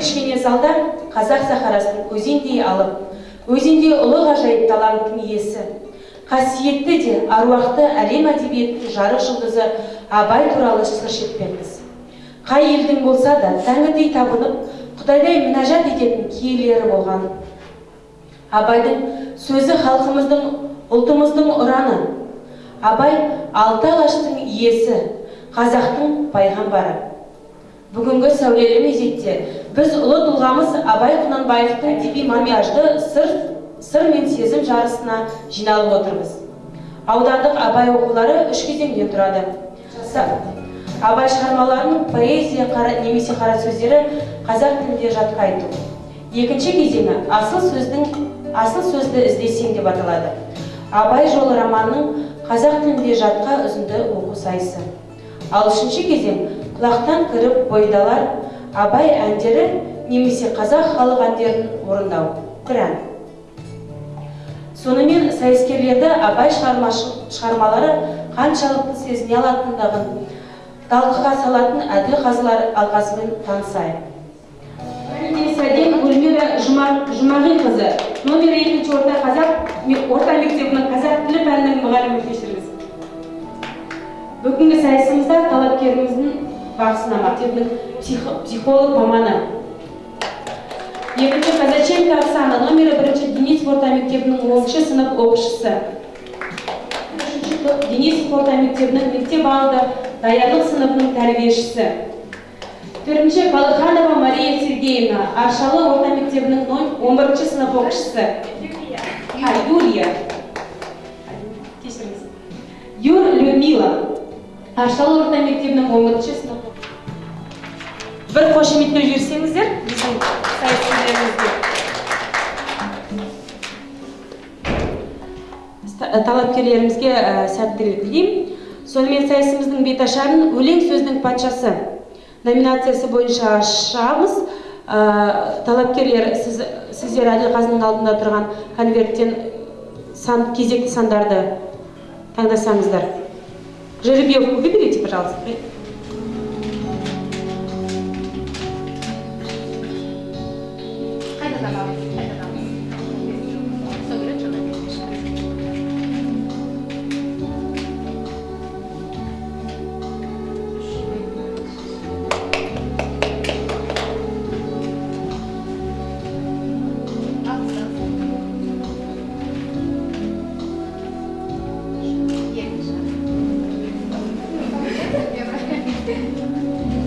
кішкене залда қазақ сахарасын өзендей алып өзендей ұлы ғажайып таланттың иесі. Қасиетті де аруақты әлем әдебиетінің жарық жұлдызы абай туралы сыр шертпекпіз қай елдің болса да тәңірдей табынып құдайдай мінәжат ететін киелері болған. Абайдың сөзі халқымыздың ұлтымыздың ұраны. Абай алты алаштың иесі қазақтың пайғамбары. Бүгінгі сәулелі мезетте біз ұлы тұлғамыз абай құнанбаевтың әдеби макияжды сыр сыр мен сезім жарысына жиналып отырмыз. Аудандық абай оқулары үш кезеңнен тұрады. Абай шығармаларының поэзия қара, немесе қара сөздері қазақ тілінде жатқа айту. Екінші кезеңі асыл сөздің асыл сөзді іздесең деп аталады. Абай жолы романының қазақ тілінде жатқа үзінді оқу сайысы. Ал үшінші кезең құлақтан кіріп бойдалар абай әндері немесе қазақ халық әндерін орындау ән сонымен сайыскерлерді абай шығармалары қаншалықты сезіне алатындығын талқыға салатын әділ қазылар алқасымен танысайық. Сәден Гүлмира Жұма- жұмағилқызы номер екінші орта қазақ орта мектебінің қазақ тілі пәнінің мұғалімі кешіріңіз. Бүгінгі сайысымызда талапкеріміздің бақсынама мектебінің психо- психолог маманы екінші казаченко оксана номері бірінші денис орта мектебінің оныншы сынып оқушысы үшінші топ денис орта мектебінің мектеп алды даярлық сыныбының тәрбиешісі төртінші балыханова мария сергеевна аршалы орта мектебінің он бірінші сынып оқушысы юлия. Кешіріңіз юр людмила аршалы орта мектебінің он бірінші сынып бір қошеметтеп жіберсеңіздер біздің сайыскерлерімізге Ста- талапкерлерімізге ә, сәттілік тілеймін сонымен сайысымыздың беташарын өлең сөздің патшасы номинациясы бойынша ашамыз талапкерлер сіз, сіздер әділ қазының алдында тұрған конверттен сан, кезекті сандарды таңдасаңыздар. Жеребьевку выберите пожалуйста.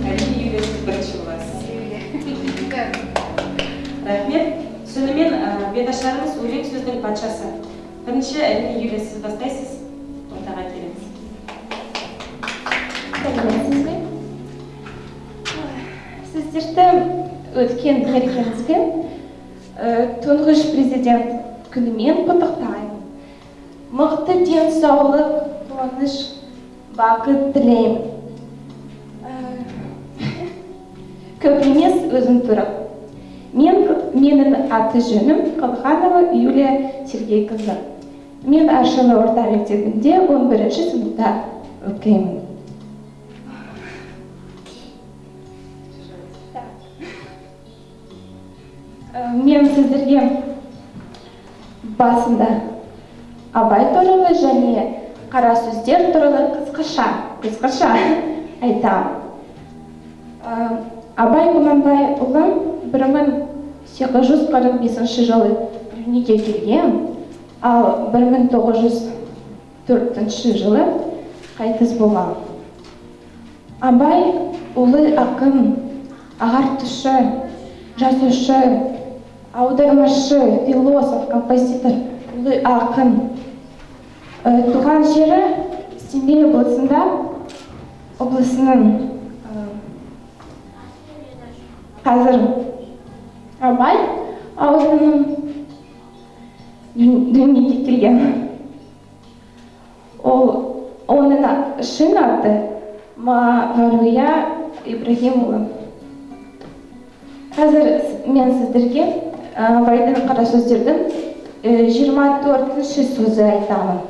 Әрине юлия сіз бірінші боласыз рахмет. Шынымен ә, беташарымыз өлең сөздің патшасы. Бірінші әрине юлия сіз бастайсыз. Ортаға келіңіз сіздерді өткен мерекемізбен ә, тұңғыш президент күнімен құттықтаймын. Мықты денсаулық қуаныш бақыт тілеймін. Көп емес өзім туралы мен менің аты жөнім қалханова юлия сергейқызы. Мен аршалы орта мектебінде 11 сыныпта оқимын. Ә, мен сіздерге басында абай туралы және қара сөздер туралы қысқаша қысқаша айтамын Ә, абай құнанбайұлы бір мың сегіз жүз қырық бесінші жылы дүниеге келген. Ал бір мың тоғыз жүз төртінші жылы қайтыс болған. Абай ұлы ақын ағартушы жазушы аудармашы философ композитор ұлы ақын. Туған жері семей облысында облысының қазір абай ауылының дүн- дүниеге келген ол оның шын аты мағауия ибрагимұлы қазір мен сіздерге абайдың қара сөздердің жиырма төртінші сөзі айтамын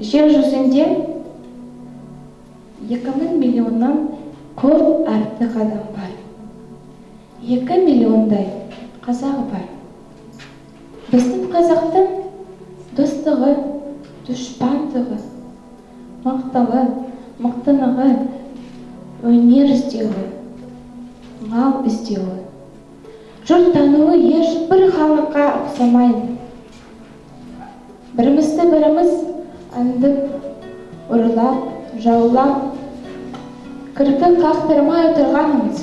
жер жүзінде екі мың миллионнан көп артық адам бар. Екі миллиондай қазақ бар. Біздің қазақтың достығы дұшпандығы мақтығы мақтанығы өнер іздеуі мал іздеуі. Жұрт тануы ешбір халыққа ұқсамайды бірімізді біріміз аңдып ұрлап жаулап кірпік қақтырмай отырғанымыз.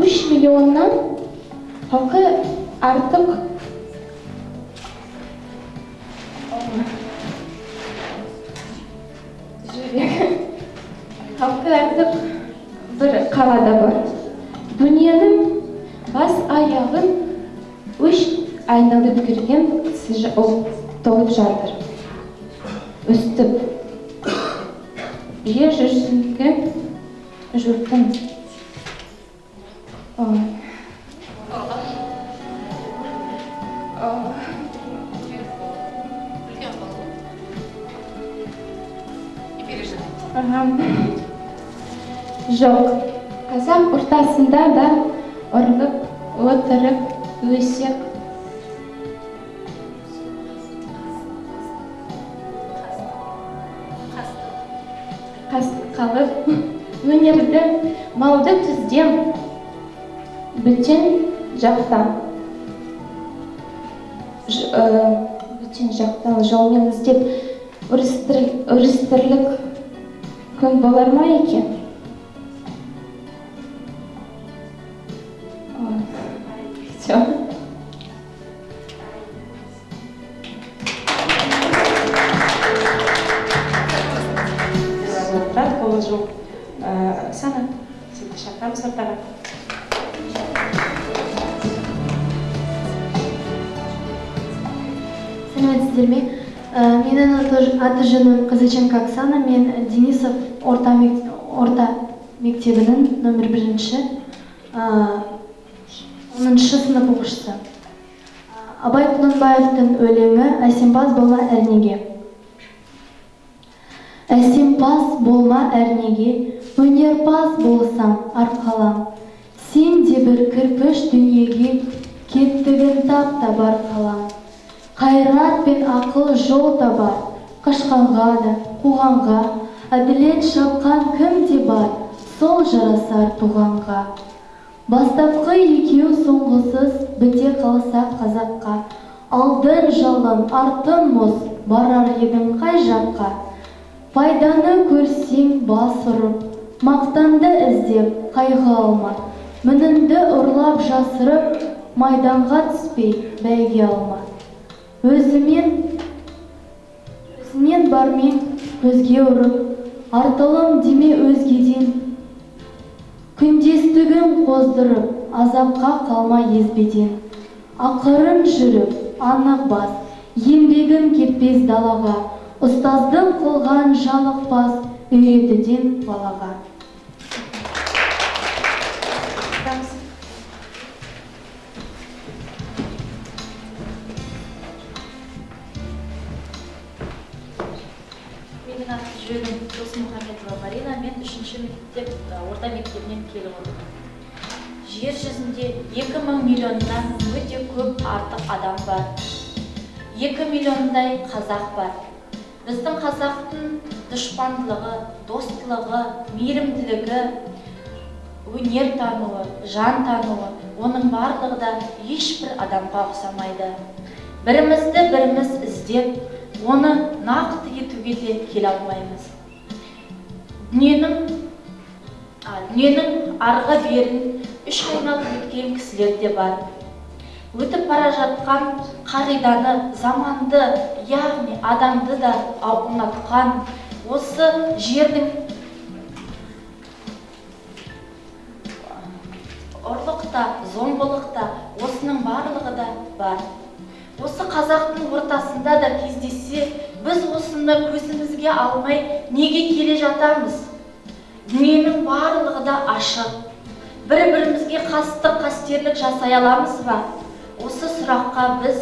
Үш миллионнан халқы артық. Халқы артық. Бір қалада бар. Дүниенің бас аяғын үш айналып жүрген кісі толып жатыр өстіп переживайте ағам. жоқ қазақ ортасында да ұрылып отырып өсек қалып өнерді малды түзден бөтен жақтан Ж- ә, бөтен жақтан жолмен іздеп үрістірлік күн болар ма екен? Аты- жөнім казаченко оксана мен денисов орта, орта мектебінің номер бірінші оныншы сынып оқушысы. Абай құнанбаевтың өлеңі әсемпаз болма әрнеге әсемпаз болма әрнеге өнерпаз болсам арқалам. Сен де бір кірпіш дүниеге кеттігін тап табар қалам. Қайрат пен ақыл жол табар қашқанға да қуғанға әділет шапқан кім де бар сол жарасар туғанға. Бастапқы екеу соңғысыз біте қалса қазаққа. Алдын жалын артын мұз барар едің қай жаққа. Пайданы көрсең бас ұрып мақтанды іздеп қайғы алма. Мініңді ұрлап жасырып майданға түспей бәйге алма. Өзімен өзінен бармен көзге ұрып артылым деме өзгеден. Күндестігін қоздырып азапқа қалма езбеден. Ақырын жүріп анық бас еңбегін кетпес далаға. Ұстаздық қылған жалықпас үйретуден балаға. Менің аты жөнім досмұхамедова марина мен үшінші мектеп орта мектебінен келіп отырмын жер жүзінде екі мың миллионнан өте көп артық адам бар. Екі миллиондай қазақ бар. Біздің қазақтың дұшпандылығы достылығы мейірімділігі өнер тануы жан тануы оның барлығы да ешбір адамға ұқсамайды. Бірімізді біріміз іздеп оны нақты етуге де келе алмаймыз. Дүниенің а, дүниенің арғы берін үш айналып өткен кісілер де бар. Өтіп бара жатқан қағиданы заманды яғни адамды да ұнатқан осы жердің ұрлық та зомбылық та осының барлығы да бар. Осы қазақтың ортасында да кездессе біз осыны көзімізге алмай неге келе жатамыз? Дүниенің барлығы да ашық. Бір бірімізге қастық қастерлік жасай аламыз ба? Осы сұраққа біз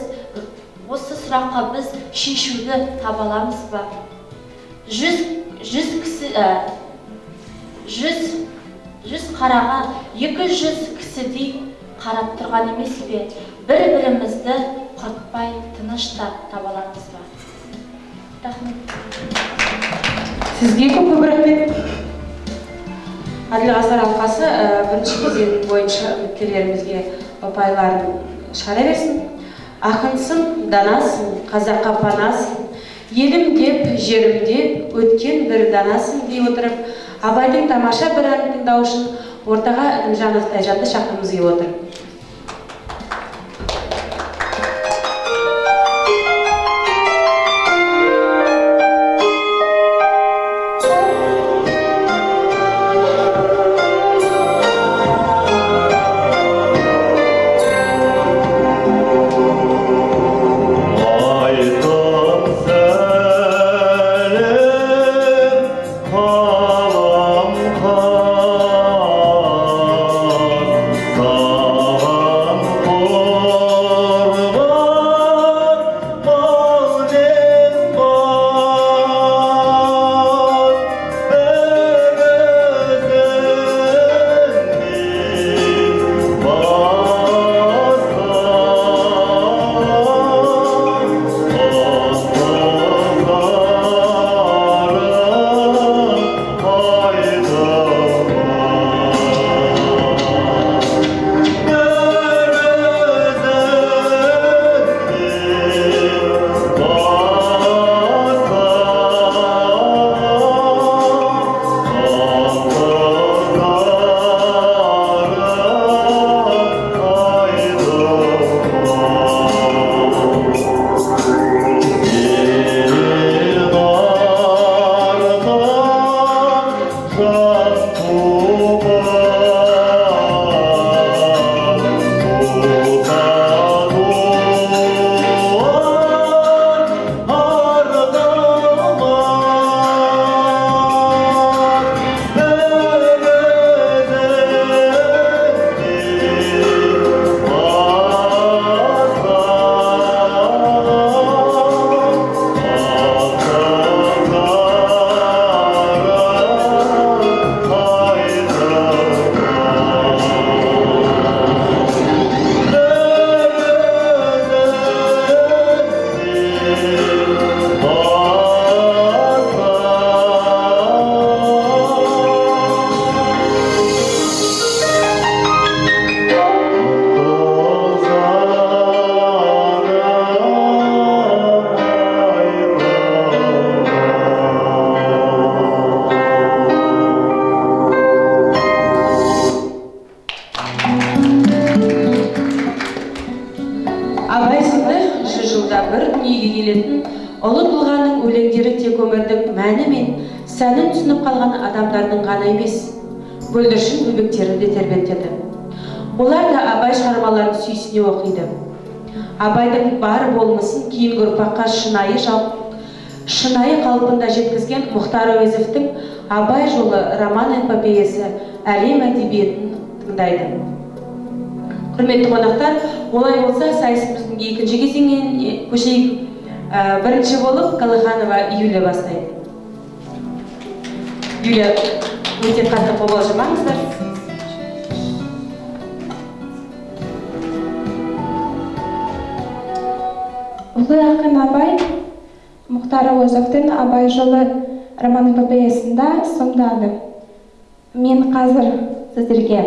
осы сұраққа біз шешуді таба аламыз ба? Жүз жүз кісі ә, жүз жүз қараға екі жүз кісідей қарап тұрған емес пе? Бір бірімізді құртпай тыныштап таба аламыз ба? Рахмет. Сізге көп көп рахмет. Әділ ғасыр алқасы ә, бірінші кезең бойынша үміткерлерімізге ұпайларын шығара берсін. Ақынсың данасың қазаққа панасың елім деп жерім деп өткен бір данасың дей отырып абайдың тамаша бір әнін тыңдау үшін ортаға інімжанов тайжанды шақырғымыз келіп отыр. Да абай шығармаларын сүйсіне оқиды. Абайдың бар болмысын кейінгі ұрпаққа шынайы шынайы қалпында жеткізген мұхтар әуезовтің абай жолы роман эпопеясы әлем әдебиетін тыңдайды. Құрметті қонақтар олай болса сайысымыздың екінші кезеңіне көшейік. Ә, бірінші болып қалиханова юлия бастайды. Юлия өте қатты қобалжымаңыздар. Ұлы ақын абай мұхтар әуезовтің абай жолы роман эпопеясында сомдады. Мен қазір сіздерге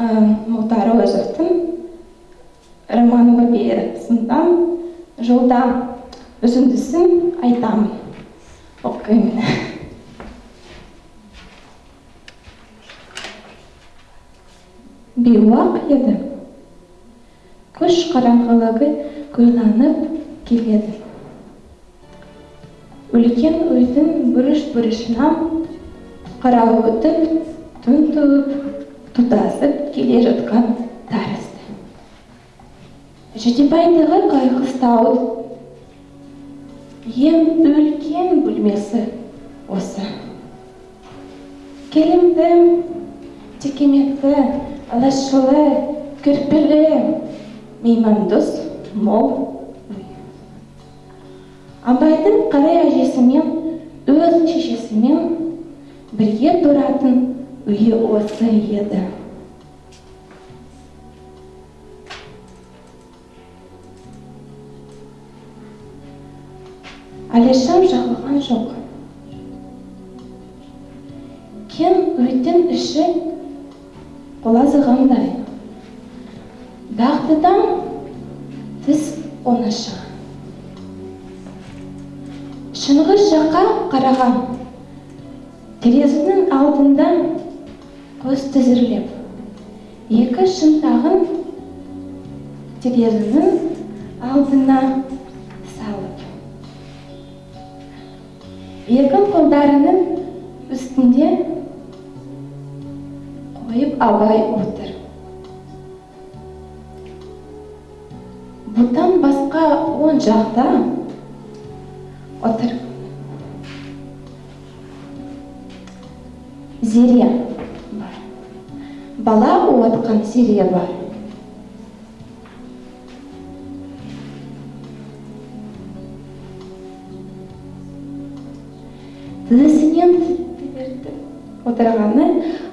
ә, мұхтар әуезовтың роман эпопеясында жолда үзіндісін айтамын. Оқимын. Бейуақ еді. Күш қараңғылығы көйланып келеді. Үлкен үйдің бұрыш бұрышынан қарауытып түн туып тұтасып келе жатқан тәрізді. Жидебайдағы қайқыстау ең үлкен бөлмесі осы. Келімді текеметті алашылы кірпілі меймандос мол. Абайдың қарай әжесімен өз шешесімен бірге тұратын үйі осы еді. Әлішам жағылған жоқ. Кең үйдің іші құлазығандай дағдыдан тіс оңаша шыңғыс жаққа қараған терезенің алдында көз тізерлеп екі шынтағын терезенің алдына салып екі қолдарының үстінде қойып абай отыр. Жақта отыр зере бар бала уатқан зере бар тізесінен отырғаны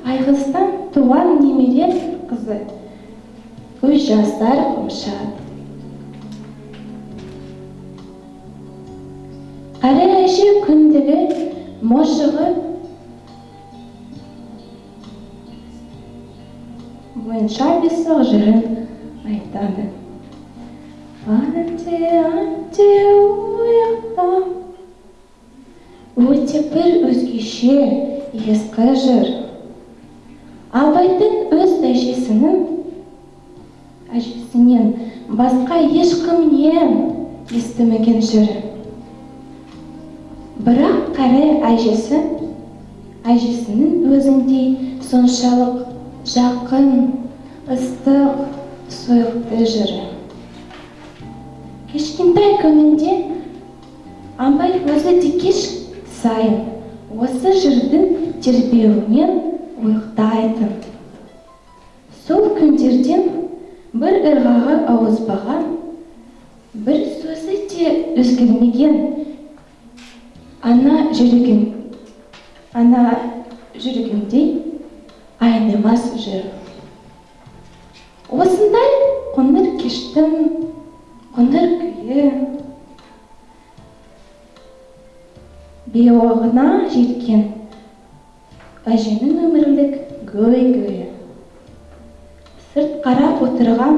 айғыздан туған немере қызы үш жасар құмшат мошығы бойынша бесік жырын айтады. Анте, анте, уяқта Өте бір өзгеше ескі жыр. Абайдың өз әжесінің әжесінен басқа ешкімнен естімеген жыры. Бірақ кәрі әжесі әжесінің өзіндей соншалық жақын, ыстық, сойықты жыры. Кішкентай күнінде абай өзі де кеш сайын осы жырдың тербеуімен ұйықтайтын. Сол күндерден бір ырғағы ауызбаған, бір сөзі де өзгермеген ана жүрегім ана жүрегімдей айнымас жыр осындай қоңыр кештің қоңыр күйі. Беуағына жеткен әженің өмірлік гөй гөйі сырт қарап отырған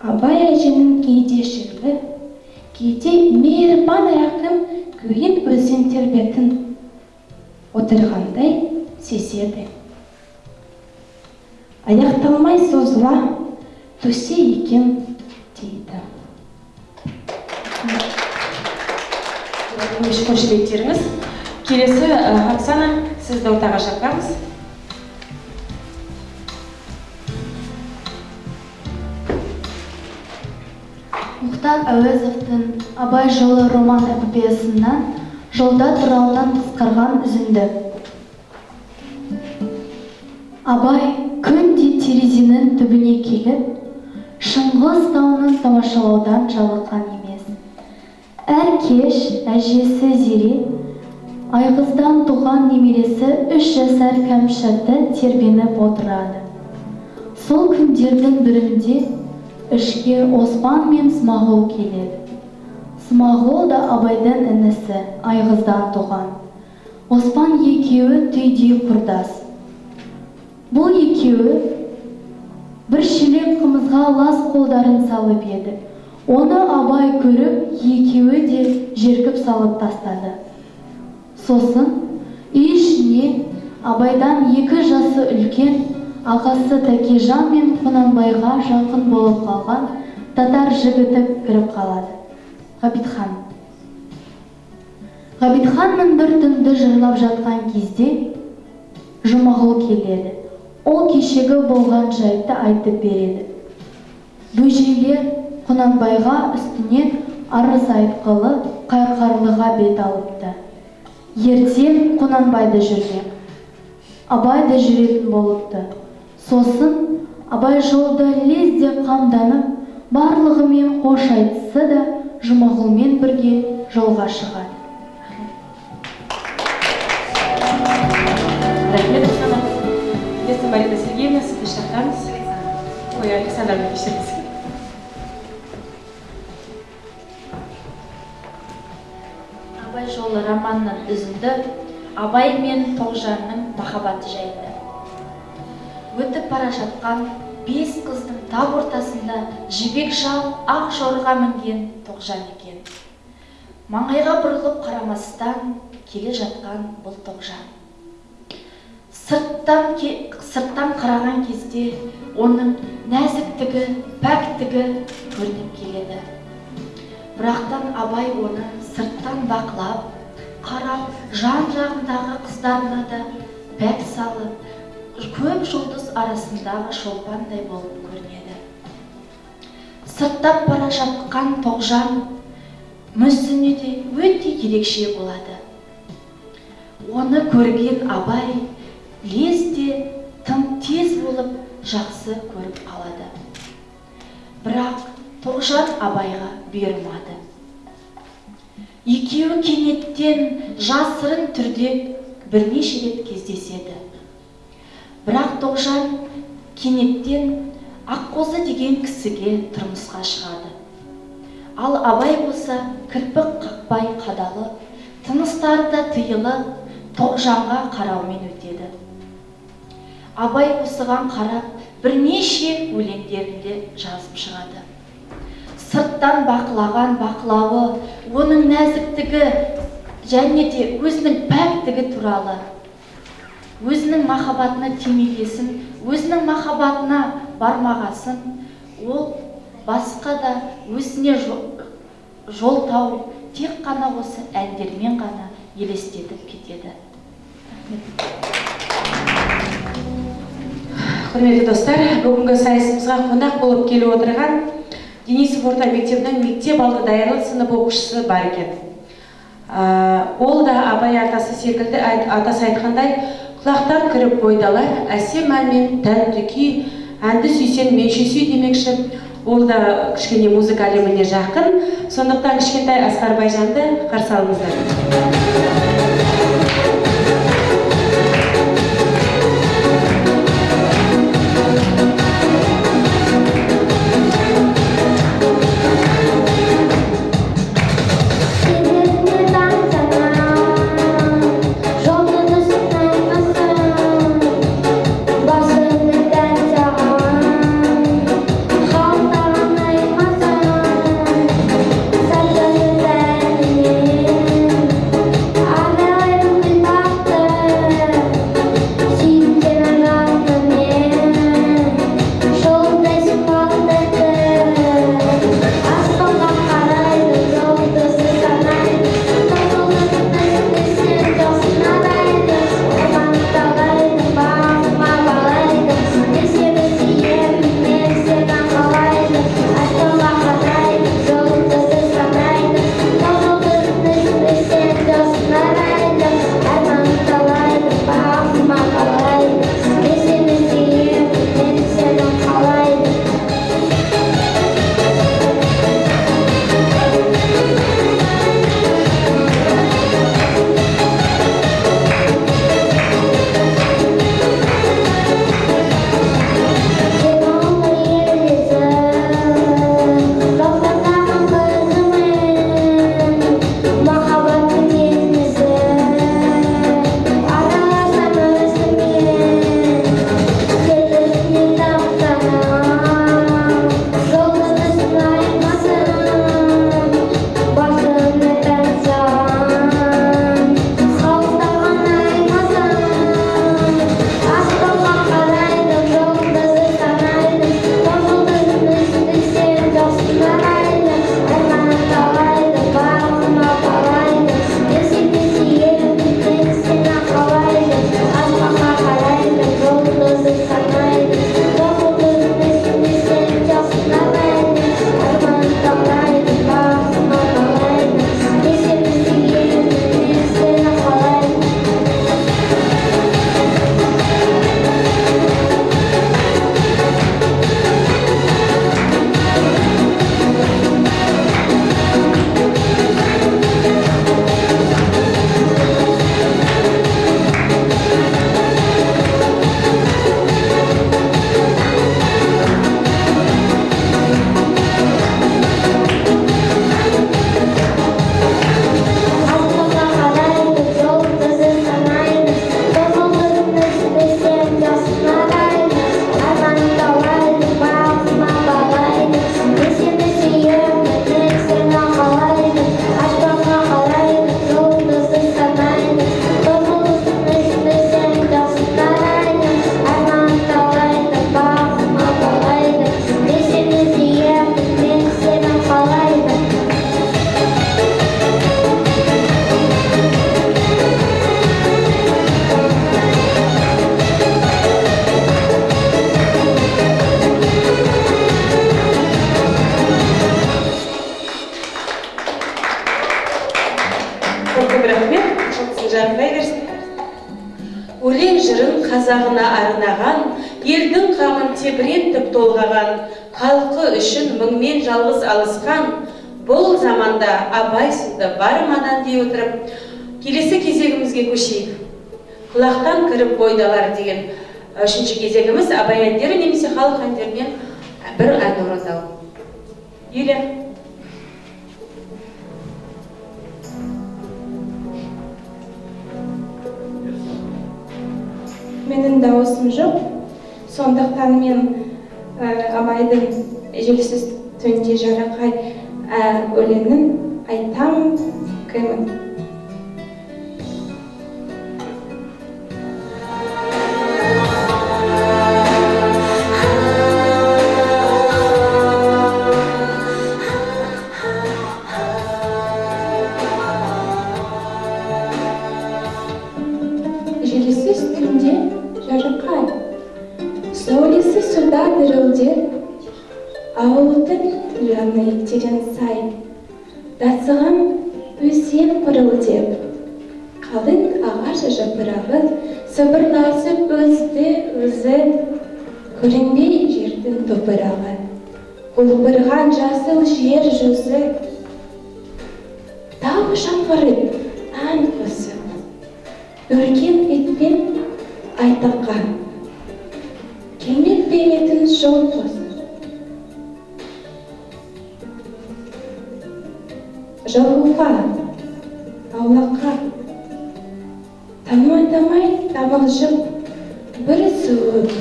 абай әженің кейде шерлі кейде мейірбан рақым күйін өзен тербетін отырғандай сезеді. Аяқталмай созыла төсе екен дейді. Қошеметтеріңіз келесі оксана сізді ортаға шақырамыз. Мұхтар әуезовтың абай жолы роман эпопеясынан жолда турауынан қысқарған үзінді. Абай күнде терезенің түбіне келіп шыңғыс тауын тамашалаудан жалыққан емес. Әр кеш әжесі зере айғыздан туған немересі үш жасар кәмшатты тербеніп отырады. Сол күндердің бірінде ішке оспан мен смағұл келеді. Смағұл да абайдың інісі айғыздан туған. Оспан екеуі түйдей құрдас. Бұл екеуі бір шелек қымызға лас қолдарын салып еді. Оны абай көріп екеуі де жеркіп салып тастады. Сосын үй ішіне абайдан екі жасы үлкен ағасы тәкежан мен құнанбайға жақын болып қалған татар жігіті кіріп қалады. Ғабитхан. Ғабитхан бір түнді жырлап жатқан кезде жұмағұл келеді. Ол кешегі болған жайтты айтып береді. Бөжейлер құнанбайға үстінен арыз айтқылы қайқарлыға бет алыпты. Ертең құнанбайды жүрмек. Абай да жүретін болыпты сосын абай жолда лезде қамданып барлығымен қош айтысы да жұмағылмен бірге жолға шығады. Рахмет марина сергеевна сізді шақырамыз ой александровна кешіріңіз абай жолы романның үзінді абай мен тоғжанның махаббаты жайында өтіп бара жатқан бес қыздың тап ортасында жібек шал ақ жорға мінген тоғжан екен. Маңайға бұрылып қарамастан келе жатқан бұл тоғжан. Сырттан, ке- сырттан қараған кезде оның нәзіктігі пәктігі көрініп келеді. Бірақтан абай оны сырттан бақылап қарап жан жағындағы қыздарына да бәк салып көп жұлдыз арасындағы шолпандай болып көрінеді. Сырттап бара жатқан тоғжан мүсіні де өте ерекше болады. Оны көрген абай лезде тым тез болып жақсы көріп қалады бірақ тоғжан абайға бұйырмады. Екеуі кенеттен жасырын түрде бірнеше рет кездеседі. Бірақ тоғжан кенеттен аққозы деген кісіге тұрмысқа шығады. Ал абай болса кірпік қақпай қадалып тыныстары да тыйылып тоғжанға қараумен өтеді. Абай осыған қарап бірнеше өлеңдерінде жазып шығады. Сырттан бақылаған бақылауы оның нәзіктігі және де өзінің пәктігі туралы өзінің махаббатына тимегесін өзінің махаббатына бармағасын ол басқа да өзіне жо- жол тауып тек қана осы әндермен ғана елестетіп кетеді. Құрметті достар бүгінгі сайысымызға қонақ болып келіп отырған денисов орта мектебінің мектеп алды даярлық сынып оқушысы бар екен. Ә, ол да абай атасы секілді атасы айтқандай құлақтан кіріп бойдалар әсем әнмен тәнті күй әнді сүйсең менше сүй демекші. Ол да кішкене музыка әлеміне жақын. Сондықтан кішкентай асқар байжанды қарсы алыңыздар. Халқы үшін мұңмен жалғыз алысқан бұл заманда абай сынды бар мадан дей отырып келесі кезегімізге көшейік. Құлақтан кіріп бойдалар деген үшінші кезегіміз абай әндері немесе халық әндерінен бір ән орындау. Юлия. Менің дауысым жоқ. Сондықтан мен абайдың желсіз түнде жарақай ә, өлеңін айтам кімін терең сай. Тасыған өзен пырылдеп қалың ағаш жапырағы сыбырласып өзді өзі көрінбей жердің топырағы. Құлпырған жасыл жер жүзі тау жаңғырып ән қосып өркен етпен айтаққан. Келмек беретін жол қосып жалғауға аулаққа танымай тамай тамылжып бір суып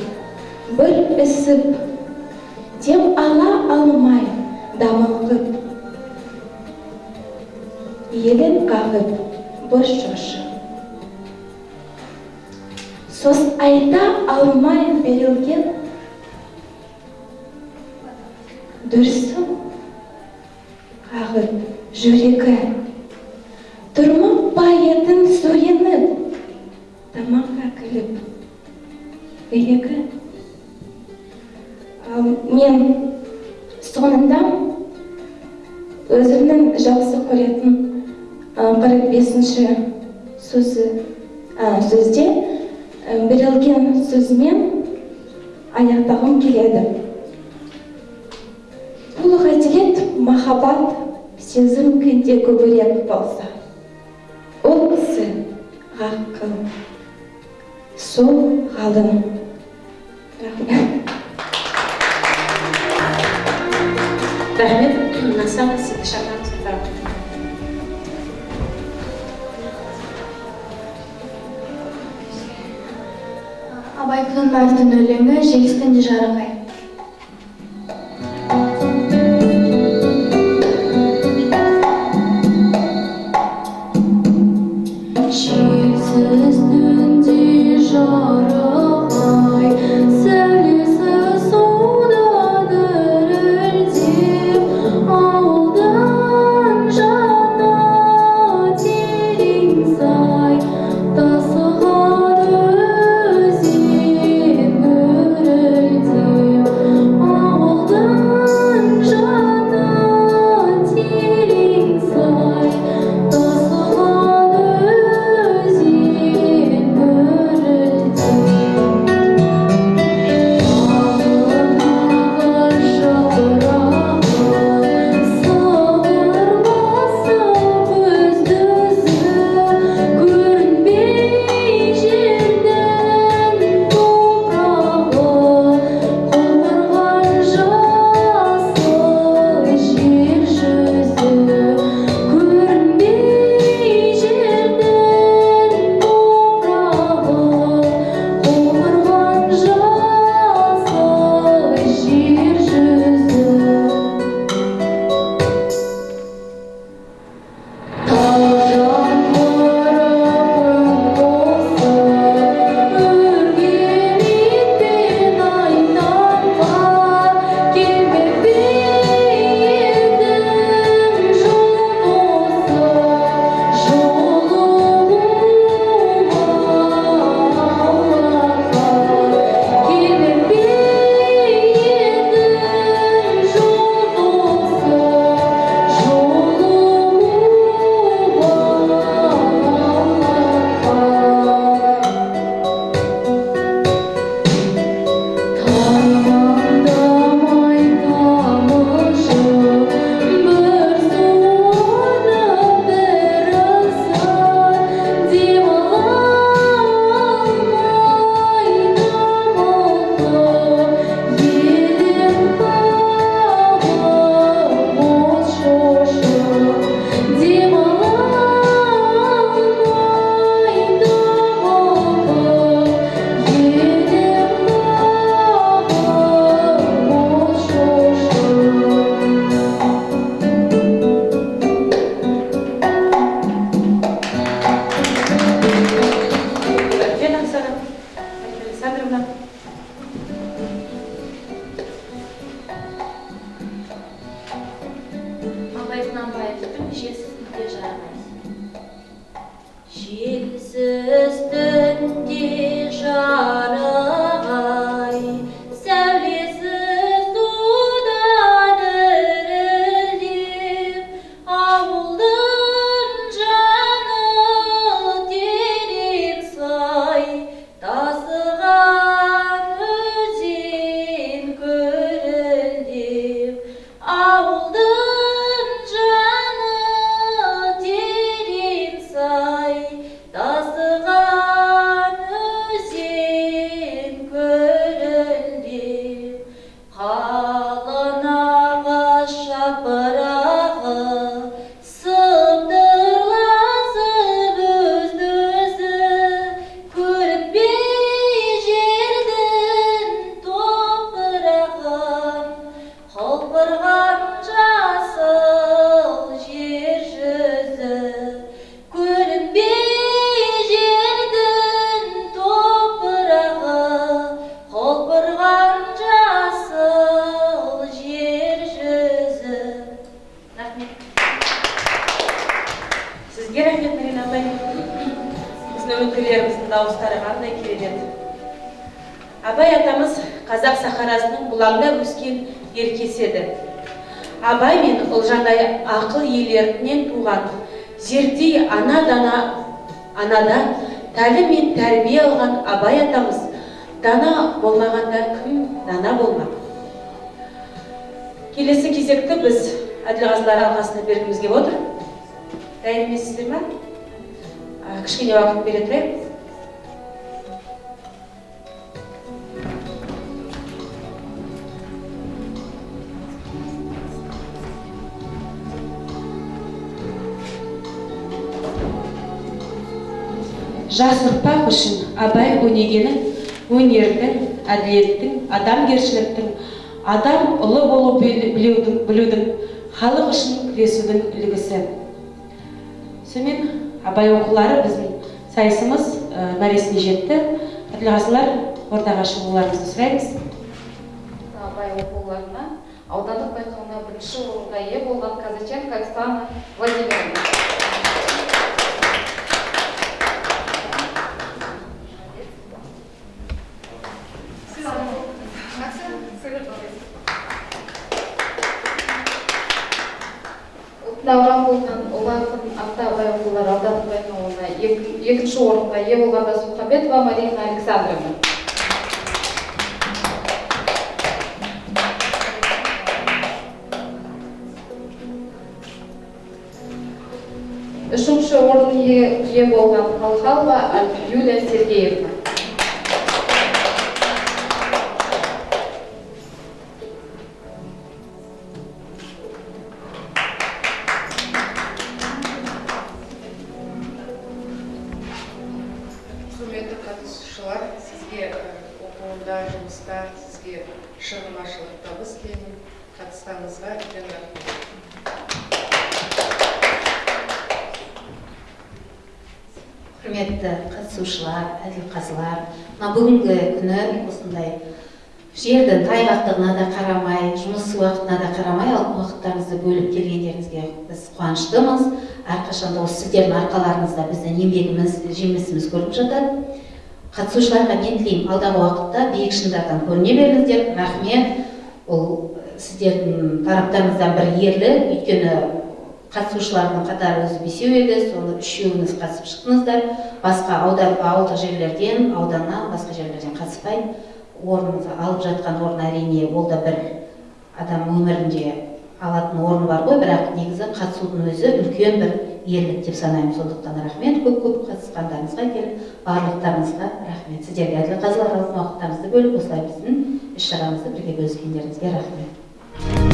бір ісіп дем ала алмай дамылғып елін қағып бір шошып сөз айта алмай берілген дүрсін қағып. Жүрегі тұрмақ па едің сойынып тамаққа күліп мен соңында өзімнің жақсы көретін қырық бесінші сөзі сөзде берілген сөзмен аяқтағым келеді. Бұл ғаділет махаббат сезім кінде көбірек болса ол кісі ғақыл сол ғалым рахмет рахмет насана сізді шақырамыз абай құнанбаевтың өлеңі желістен де жарықай абай құнанбаевтың жесіз де жарамайды Жесіз түнде жар? Қазақ сахарасының бұлаңда өскен еркес еді абай мен ұлжандай ақыл иелерінен туған зердей ана дана анада тәлім мен тәрбие алған абай атамыз дана болмағанда кім дана болмақ? Келесі кезекті біз әділқазылар алқасына бергіміз келіп отыр. Дайын емессіздер ма? Кішкене уақыт бере тұрайық. Жас ұрпақ үшін абай өнегенің өнердің әділеттің адамгершіліктің адам ұлы болу біл- білудің, білудің халық үшін күресудің үлгісі. Сонымен абай оқулары біздің сайысымыз ә, мәресіне жетті. Әділғазылар ортаға шығуларыңызды сұраймыз. Абай оқуларына аудандық байқауына бірінші орынға ие болған казаченко оксана владимировна. Дауran болған ақын атты абай оқулары ек- екінші орынға ие досмұхамбетова марина александровна. Үшінші орын ие болған халхалова юлия сергеевна. Құрметті қатысушылар әділқазылар мына бүгінгі күні осындай жердің тайғақтығына да қарамай жұмыс уақытына да қарамай алтын уақыттарыңызды бөліп келгендеріңізге біз қуаныштымыз. Әрқашанда осы сіздердің арқаларыңызда біздің еңбегіміз жемісіміз көріп жатады қатысушыларға мен тілеймін алдағы уақытта биік шыңдардан көріне беріңіздер. Рахмет. Бұл сіздердің тараптарыңыздан бір ерлік өйткені қатысушылардың қатары өзі бесеу еді. Соны үшеуіңіз қатысып шықтыңыздар. Басқа аудан ауылдық жерлерден ауданнан басқа жерлерден қатыспай орныңызды алып жатқан орын әрине ол да бір адам өмірінде алатын орны бар ғой. Бірақ негізі қатысудың өзі үлкен бір ерлік деп санаймын. Сондықтан рахмет. Көп көп қатысқандарыңызға келіп барлықтарыңызға рахмет. Сіздерге әділ қазылар уақыттарыңызды бөліп осылай біздің іс шарамызды бірге бөліскендеріңізге рахмет.